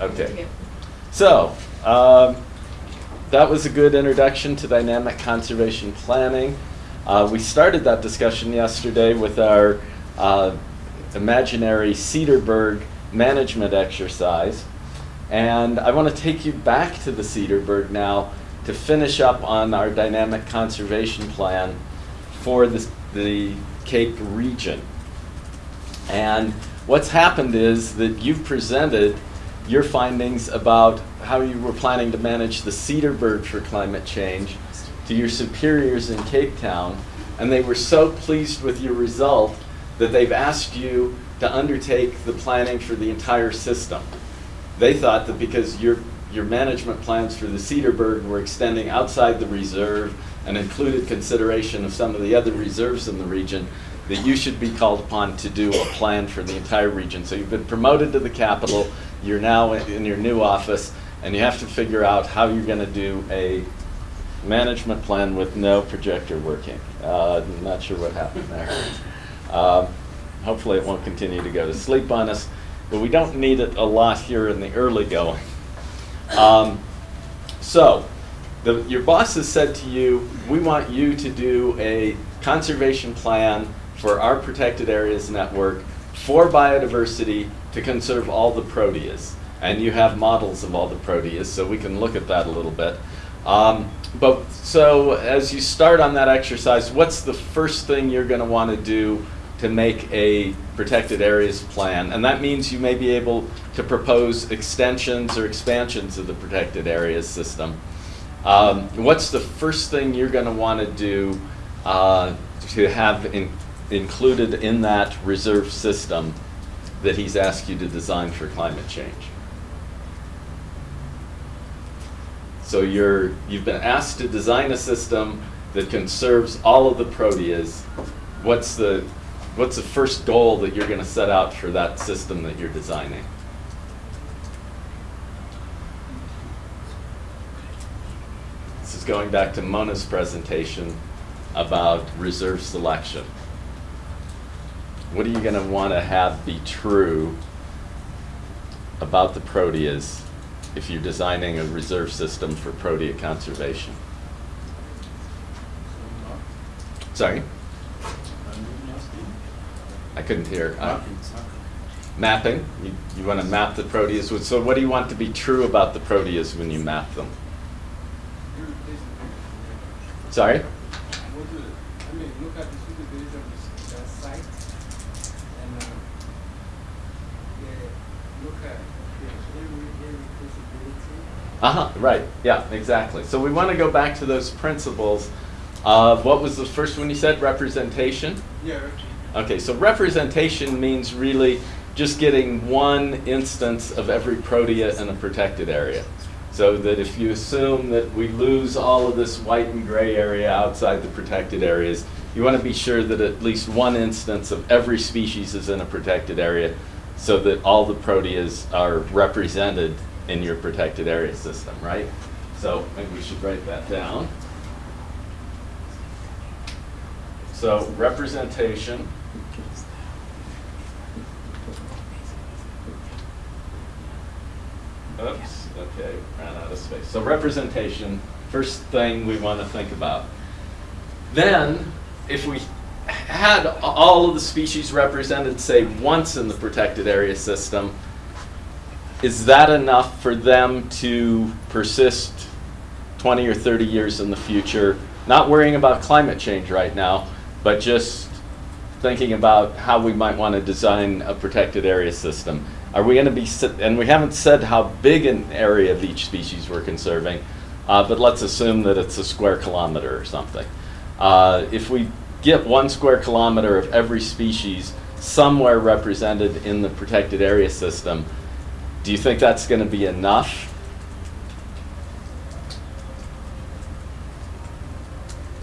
Okay. So, um, that was a good introduction to dynamic conservation planning. Uh, we started that discussion yesterday with our uh, imaginary Cederberg management exercise. And I want to take you back to the Cederberg now to finish up on our dynamic conservation plan for the, the Cape region. And what's happened is that you've presented your findings about how you were planning to manage the Cederberg for climate change to your superiors in Cape Town, and they were so pleased with your result that they've asked you to undertake the planning for the entire system. They thought that because your, your management plans for the Cederberg were extending outside the reserve and included consideration of some of the other reserves in the region, that you should be called upon to do a plan for the entire region. So you've been promoted to the capital, you're now in your new office, and you have to figure out how you're going to do a management plan with no projector working. Uh, I'm not sure what happened there. Um, hopefully it won't continue to go to sleep on us, but we don't need it a lot here in the early going. Um, so, the, your boss has said to you, we want you to do a conservation plan for our protected areas network for biodiversity to conserve all the proteas. And you have models of all the proteas, so we can look at that a little bit. Um, but so as you start on that exercise, what's the first thing you're going to want to do to make a protected areas plan? And that means you may be able to propose extensions or expansions of the protected areas system. Um, what's the first thing you're going to want to do uh, to have in, included in that reserve system that he's asked you to design for climate change? So you're, you've been asked to design a system that conserves all of the proteas. What's the, what's the first goal that you're going to set out for that system that you're designing? This is going back to Mona's presentation about reserve selection. What are you going to want to have be true about the proteas if you're designing a reserve system for protea conservation? Sorry, I couldn't hear. Uh, mapping. You, you want to map the proteas. So what do you want to be true about the proteas when you map them? Sorry? What do, I mean, look at the suitability of the, the site and, uh, yeah, look at the area, area feasibility. Uh-huh, right, yeah, exactly. So we want to go back to those principles of, what was the first one you said, representation? Yeah, okay. Okay, so representation means really just getting one instance of every protea in a protected area. So that if you assume that we lose all of this white and gray area outside the protected areas, you want to be sure that at least one instance of every species is in a protected area so that all the proteas are represented in your protected area system, right? So maybe we should write that down. So representation. Oops, okay, ran out of space. So representation, first thing we want to think about. Then, if we had all of the species represented, say, once in the protected area system, is that enough for them to persist 20 or 30 years in the future? Not worrying about climate change right now, but just thinking about how we might want to design a protected area system. Are we going to be, and we haven't said how big an area of each species we're conserving, uh, but let's assume that it's a square kilometer or something. Uh, if we get one square kilometer of every species somewhere represented in the protected area system, do you think that's going to be enough?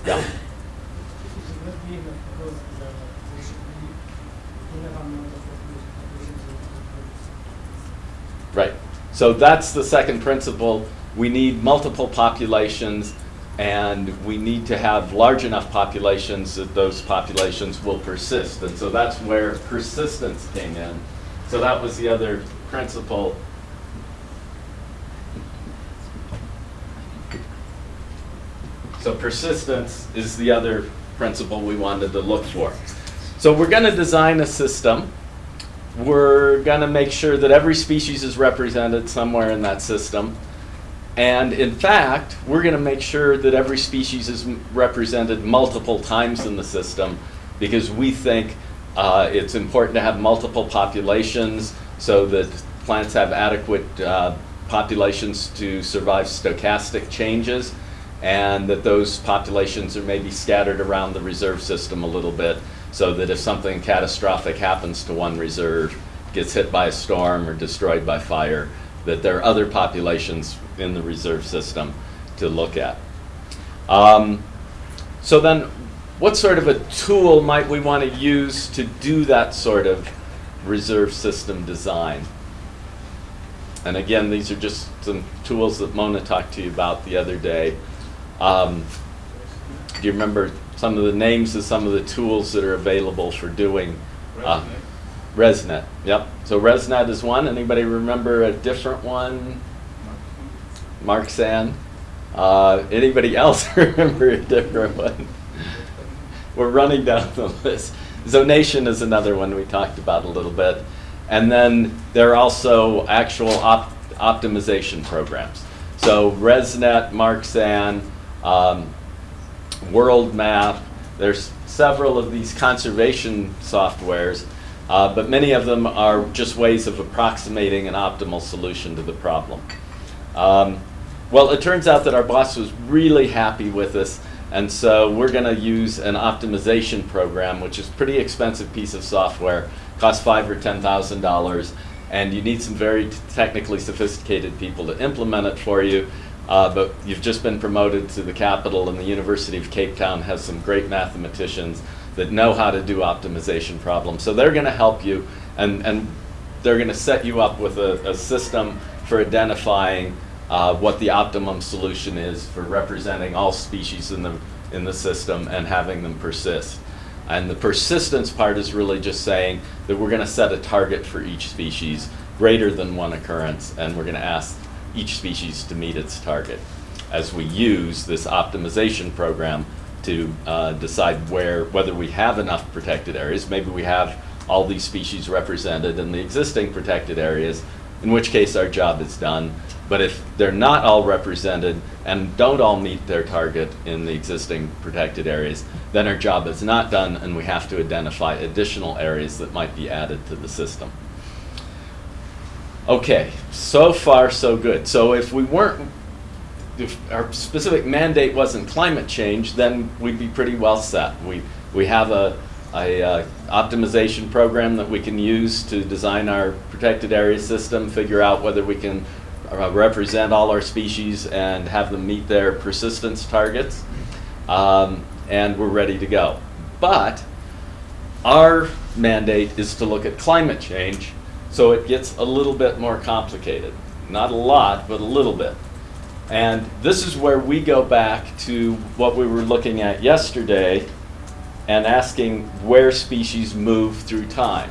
Yeah. Right. So that's the second principle. We need multiple populations and we need to have large enough populations that those populations will persist. And so that's where persistence came in. So that was the other principle. So persistence is the other principle we wanted to look for. So we're going to design a system. We're going to make sure that every species is represented somewhere in that system. And in fact, we're going to make sure that every species is represented multiple times in the system because we think uh, it's important to have multiple populations so that plants have adequate uh, populations to survive stochastic changes and that those populations are maybe scattered around the reserve system a little bit so that if something catastrophic happens to one reserve, gets hit by a storm or destroyed by fire, that there are other populations in the reserve system to look at. Um, so then, what sort of a tool might we want to use to do that sort of reserve system design? And again, these are just some tools that Mona talked to you about the other day. Um, do you remember some of the names of some of the tools that are available for doing? uh, ResNet, yep. So ResNet is one. Anybody remember a different one? Marxan. Uh, anybody else remember a different one? We're running down the list. Zonation is another one we talked about a little bit. And then there are also actual op- optimization programs. So ResNet, Marxan, um, World Map, there's several of these conservation softwares, uh, but many of them are just ways of approximating an optimal solution to the problem. Um, well, it turns out that our boss was really happy with us, and so we're going to use an optimization program, which is a pretty expensive piece of software, costs five or ten thousand dollars, and you need some very technically sophisticated people to implement it for you. Uh, but you've just been promoted to the capital, and the University of Cape Town has some great mathematicians that know how to do optimization problems. So they're going to help you, and, and they're going to set you up with a, a system for identifying uh, what the optimum solution is for representing all species in the, in the system and having them persist. And the persistence part is really just saying that we're going to set a target for each species greater than one occurrence, and we're going to ask each species to meet its target as we use this optimization program to uh, decide where whether we have enough protected areas. Maybe we have all these species represented in the existing protected areas, in which case our job is done. But if they're not all represented and don't all meet their target in the existing protected areas, then our job is not done and we have to identify additional areas that might be added to the system. Okay, so far so good. So if we weren't, if our specific mandate wasn't climate change, then we'd be pretty well set. We, we have a, a uh, optimization program that we can use to design our protected area system, figure out whether we can uh, represent all our species and have them meet their persistence targets. Um, and we're ready to go. But our mandate is to look at climate change, so it gets a little bit more complicated. Not a lot, but a little bit. And this is where we go back to what we were looking at yesterday and asking where species move through time.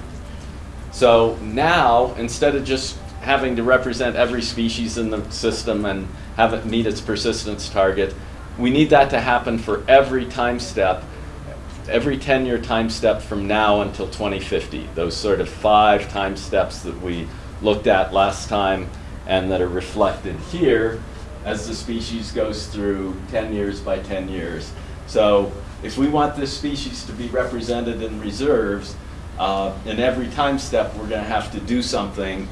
So now, instead of just having to represent every species in the system and have it meet its persistence target, we need that to happen for every time step, every 10 year time step from now until 2050. Those sort of five time steps that we looked at last time and that are reflected here as the species goes through 10 years by 10 years. So if we want this species to be represented in reserves, uh, in every time step we're going to have to do something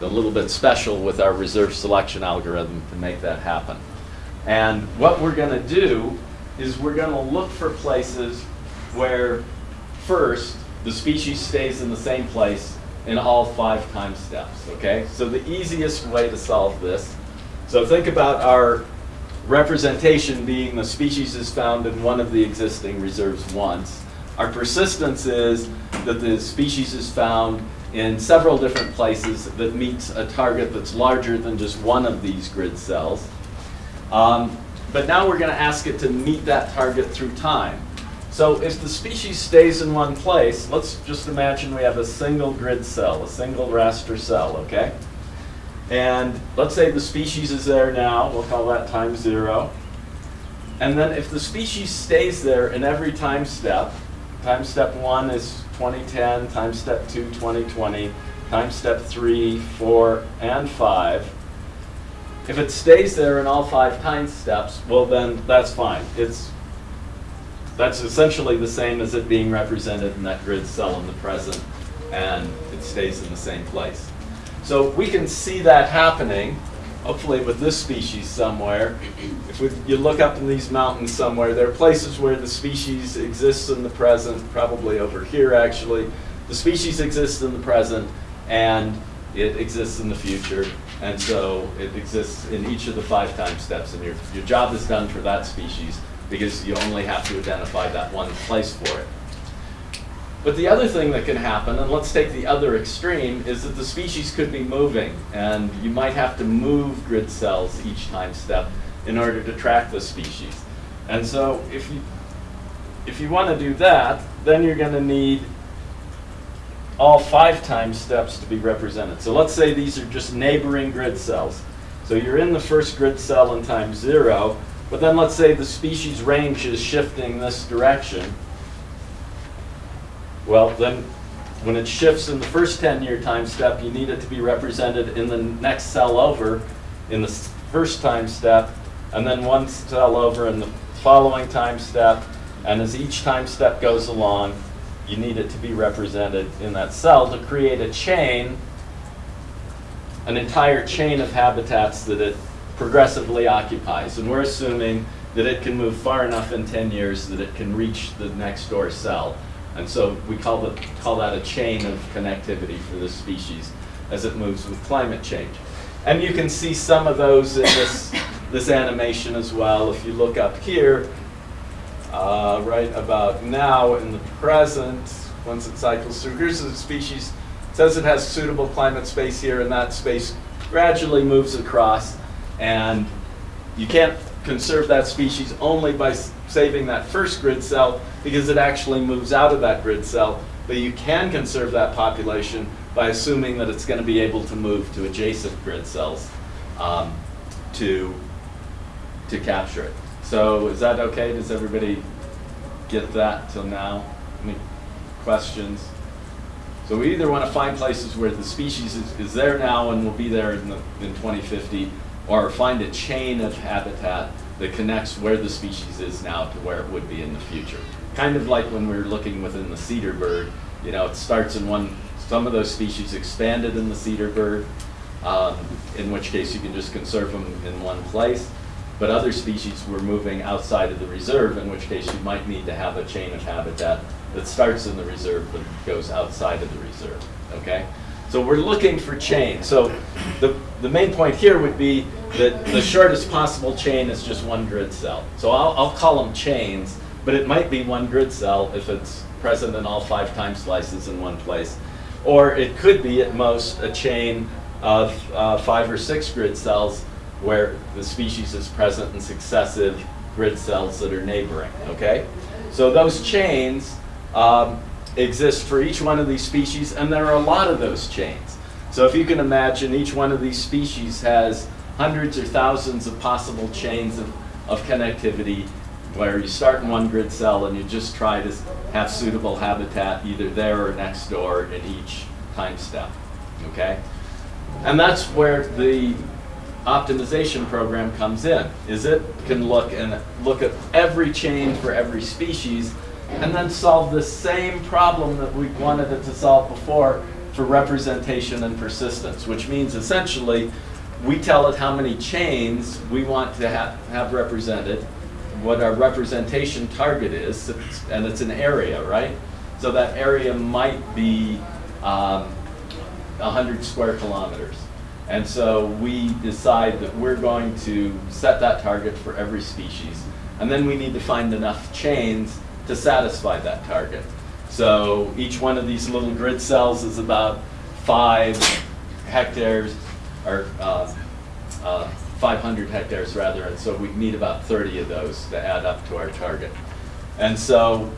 a little bit special with our reserve selection algorithm to make that happen. And what we're going to do is we're going to look for places where first the species stays in the same place in all five time steps, okay? So the easiest way to solve this, so think about our representation being the species is found in one of the existing reserves once. Our persistence is that the species is found in several different places that meets a target that's larger than just one of these grid cells. Um, but now we're going to ask it to meet that target through time. So if the species stays in one place, let's just imagine we have a single grid cell, a single raster cell, okay? And let's say the species is there now, we'll call that time zero. And then if the species stays there in every time step, time step one is 2010, time step two, 2020, time step three, four, and five. If it stays there in all five time steps, well then, that's fine. It's, that's essentially the same as it being represented in that grid cell in the present, and it stays in the same place. So we can see that happening, hopefully with this species somewhere. If we, you look up in these mountains somewhere, there are places where the species exists in the present, probably over here actually. The species exists in the present, and it exists in the future. And so it exists in each of the five time steps, and your, your job is done for that species because you only have to identify that one place for it. But the other thing that can happen, and let's take the other extreme, is that the species could be moving, and you might have to move grid cells each time step in order to track the species. And so if you, if you want to do that, then you're going to need all five time steps to be represented. So let's say these are just neighboring grid cells. So you're in the first grid cell in time zero, but then let's say the species range is shifting this direction. Well, then when it shifts in the first 10-year time step, you need it to be represented in the next cell over in the first time step, and then one cell over in the following time step. And as each time step goes along, you need it to be represented in that cell to create a chain, an entire chain of habitats that it progressively occupies. And we're assuming that it can move far enough in 10 years that it can reach the next door cell. And so we call, the, call that a chain of connectivity for the species as it moves with climate change. And you can see some of those in this, this animation as well. If you look up here, uh, right about now in the present, once it cycles through, here's the species, says it has suitable climate space here, and that space gradually moves across. And you can't conserve that species only by saving that first grid cell because it actually moves out of that grid cell. But you can conserve that population by assuming that it's going to be able to move to adjacent grid cells um, to, to capture it. So is that okay? Does everybody get that till now? Any questions? So we either want to find places where the species is, is there now and will be there in, the, in 2050, or find a chain of habitat that connects where the species is now to where it would be in the future. Kind of like when we were looking within the Cederberg, you know, it starts in one, some of those species expanded in the Cederberg, um, in which case you can just conserve them in one place. But other species were moving outside of the reserve, in which case you might need to have a chain of habitat that starts in the reserve but goes outside of the reserve, okay? So we're looking for chains. So the, the main point here would be that the shortest possible chain is just one grid cell. So I'll, I'll call them chains, but it might be one grid cell if it's present in all five time slices in one place. Or it could be at most a chain of uh, five or six grid cells where the species is present in successive grid cells that are neighboring, okay? So those chains um, exist for each one of these species, and there are a lot of those chains. So if you can imagine, each one of these species has hundreds or thousands of possible chains of, of connectivity where you start in one grid cell and you just try to have suitable habitat either there or next door in each time step, okay? And that's where the optimization program comes in, is it can look and look at every chain for every species and then solve the same problem that we wanted it to solve before for representation and persistence, which means essentially we tell it how many chains we want to ha have represented, what our representation target is, and it's an area, right? So that area might be um, 100 square kilometers. And so we decide that we're going to set that target for every species. And then we need to find enough chains to satisfy that target. So each one of these little grid cells is about five hectares, or uh, uh, 500 hectares rather, and so we need about 30 of those to add up to our target. And so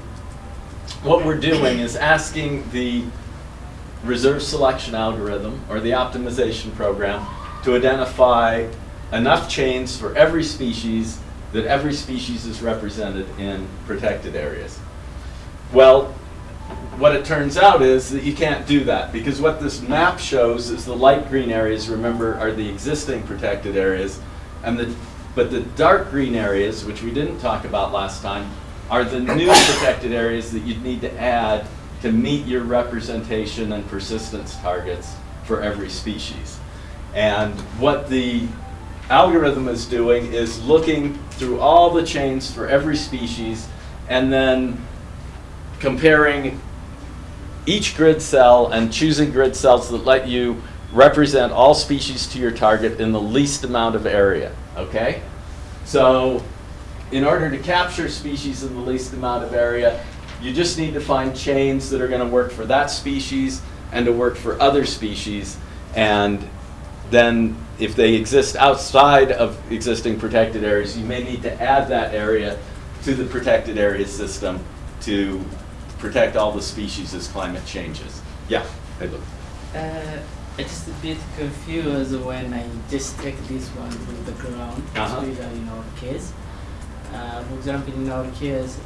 what we're doing is asking the reserve selection algorithm or the optimization program to identify enough chains for every species that every species is represented in protected areas. Well, what it turns out is that you can't do that because what this map shows is the light green areas, remember, are the existing protected areas. And the, but the dark green areas, which we didn't talk about last time, are the new protected areas that you'd need to add to meet your representation and persistence targets for every species. And what the algorithm is doing is looking through all the chains for every species and then comparing each grid cell and choosing grid cells that let you represent all species to your target in the least amount of area, okay? So in order to capture species in the least amount of area, you just need to find chains that are going to work for that species and to work for other species. And then if they exist outside of existing protected areas, you may need to add that area to the protected area system to protect all the species as climate changes. Yeah, hey, look. Uh, I'm just a bit confused when I just take this one with the ground, Uh-huh. especially in our case. Uh, for example, in our case,